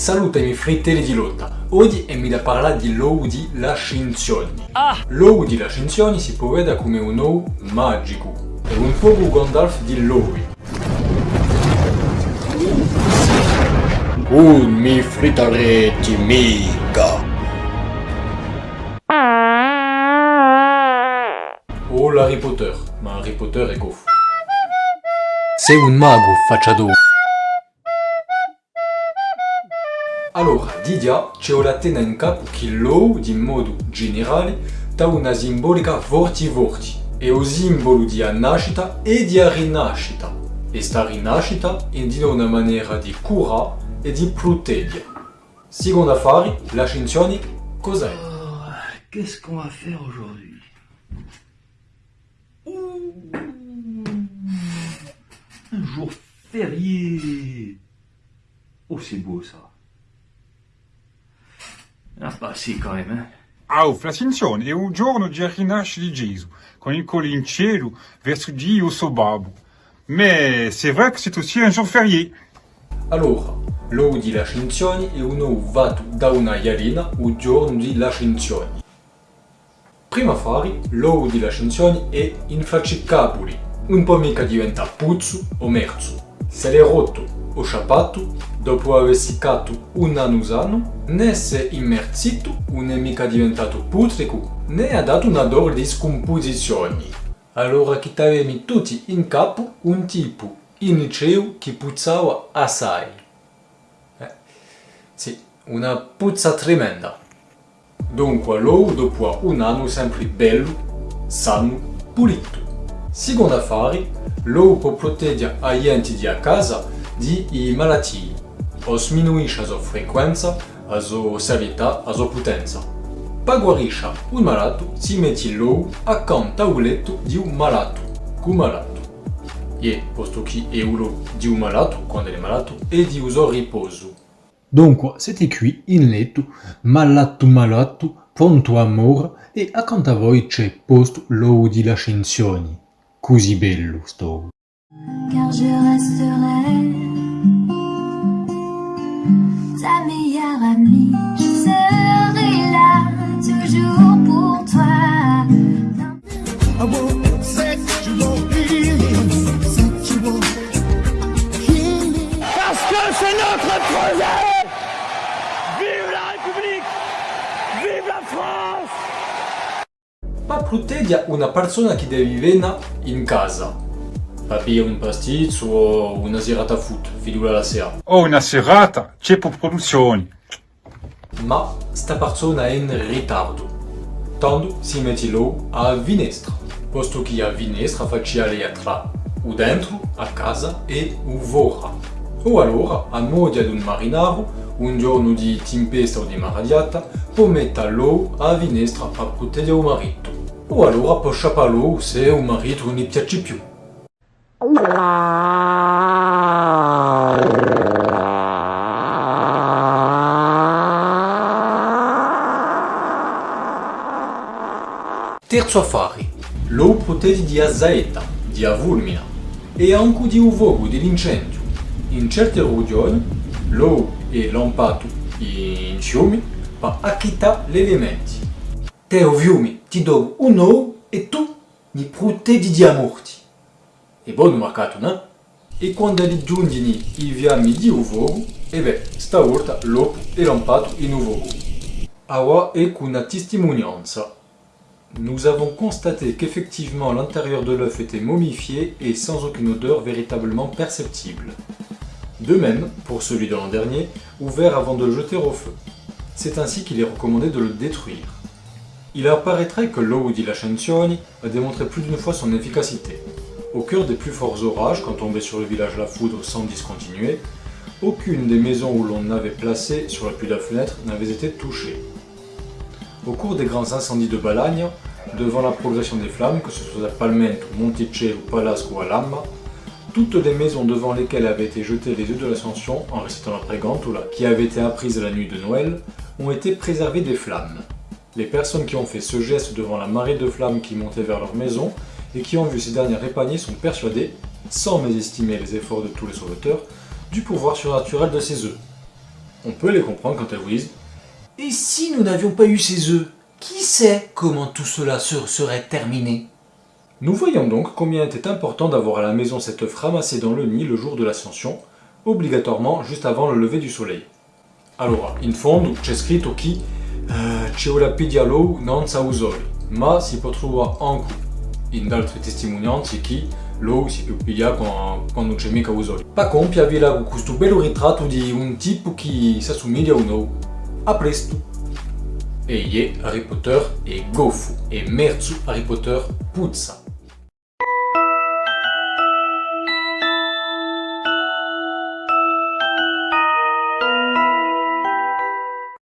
Saluta i miei fratelli di lotta. Oggi è mi da parlare di l'ou di Lascinzioni. Ah! L'ou di Lascinzioni si può vedere come un ou magico. È un po' Gandalf di Loui. Un mi fritaretti mica. O l'Harry Potter, ma Harry Potter è goffo. Sei un mago, facciado. Allora, Didia c'è la tena in capo che l'ou, di modo generale, dà una simbolica vorti-vorti. È un simbolo di nascita e di rinascita. E sta rinascita indica una maniera di cura e di proteggere. Secondo affari, la scienzione cos'è? Oh, Qu'est-ce qu'on va faire aujourd'hui? Un jour férié Oh, c'est beau ça bah si, quand même, Ah, Flascinzione è un giorno di rinascita di Gesù, con il col in cielo verso Dio suo babbo. Mais c'est vrai que c'est aussi un jour férié. Allora, l'ou di Lascinzioni è un ou vato da una ialina un giorno di Lascinzioni. Prima affari, l'ou di Lascinzioni è infaccicabili, un po' mica diventa puzzo o merzo. Se l'è rotto o sciapato, dopo aver seccato un anno usano, né se è immerzito, non è mica diventato putrico, né ha dato un odore di scomposizioni. Allora che avevamo tutti in capo un tipo in liceo che puzzava assai. Eh, sì, una puzza tremenda. Dunque l'ou dopo un anno sempre bello, sano, pulito. Secondo affari, l'ou può proteggere gli enti di a casa di malattie, o sminuisce la sua frequenza, la sua serietà, la sua potenza. Per guarisce un malato, si mette l'ou accanto al letto di un malato, cu malato. E, posto che è uno di un malato, quando è malato, è di uso riposo. Dunque, siete qui in letto, malato malato, pronto a morire, e accanto a voi c'è posto l'ou di Lascenzioni. Così bello sto. car je resterai Je serai là toujours pour toi. Parce que c'est notre projet Vive la République Vive la France Pa protegge una persona che deve vivere in casa. Bere un pasticcio o una serata foot, figura la sera. Oh, una serata, c'è per produzioni. Ma sta persona è in ritardo. Tanto si mette l'ou a finestra, posto che a finestra faccia lei tra o dentro, a casa e o vora. O allora, a modo di un marinaro, un giorno di tempesta o di maradiata, può mettere l'ou a finestra per proteggere il marito. O allora può sciappare l'ou se il marito non gli piace più. Terzo affare. L'ou protegge di azaeta, di avulmina e anche di uvogo dell'incendio. In certe regioni l'ou è lampato in fiumi per acchittare gli elementi. Te o fiumi ti do un ou e tu mi proteggi di morti. È buono marcato, no? E quando li giungono i fiammi di uvogo, e beh, stavolta l'ou è lampato in uvogo. Awa è una testimonianza. Nous avons constaté qu'effectivement l'intérieur de l'œuf était momifié et sans aucune odeur véritablement perceptible. De même pour celui de l'an dernier, ouvert avant de le jeter au feu. C'est ainsi qu'il est recommandé de le détruire. Il apparaîtrait que l'eau di Lascenzioni a démontré plus d'une fois son efficacité. Au cœur des plus forts orages, quand tombait sur le village la foudre sans discontinuer, aucune des maisons où l'on avait placé sur la pluie de la fenêtre n'avait été touchée. Au cours des grands incendies de Balagne, devant la progression des flammes, que ce soit à Palmento, Monticello, Palasco ou à Lamma, toutes les maisons devant lesquelles avaient été jetés les œufs de l'Ascension en récitant la prégantoula qui avait été apprise la nuit de Noël, ont été préservées des flammes. Les personnes qui ont fait ce geste devant la marée de flammes qui montait vers leur maison et qui ont vu ces dernières épargnées sont persuadées, sans mésestimer les efforts de tous les sauveteurs, du pouvoir surnaturel de ces œufs. On peut les comprendre quand elles vous disent Et si nous n'avions pas eu ces œufs Qui sait comment tout cela se serait terminé? Nous voyons donc combien était important d'avoir à la maison cet œuf ramassé dans le nid le jour de l'ascension, obligatoirement juste avant le lever du soleil. Allora, in fondo c'è scritto che eh, c'è una pidialo non sa usare, ma si può trovare anche in altre testimonianze che l'uovo si può pigliare quando, c'è mica usare. Pa compia vi questo bello ritratto di un tipo che si assomiglia a un uovo. A presto! Harry Potter e gofu, e merzu Harry Potter puzza.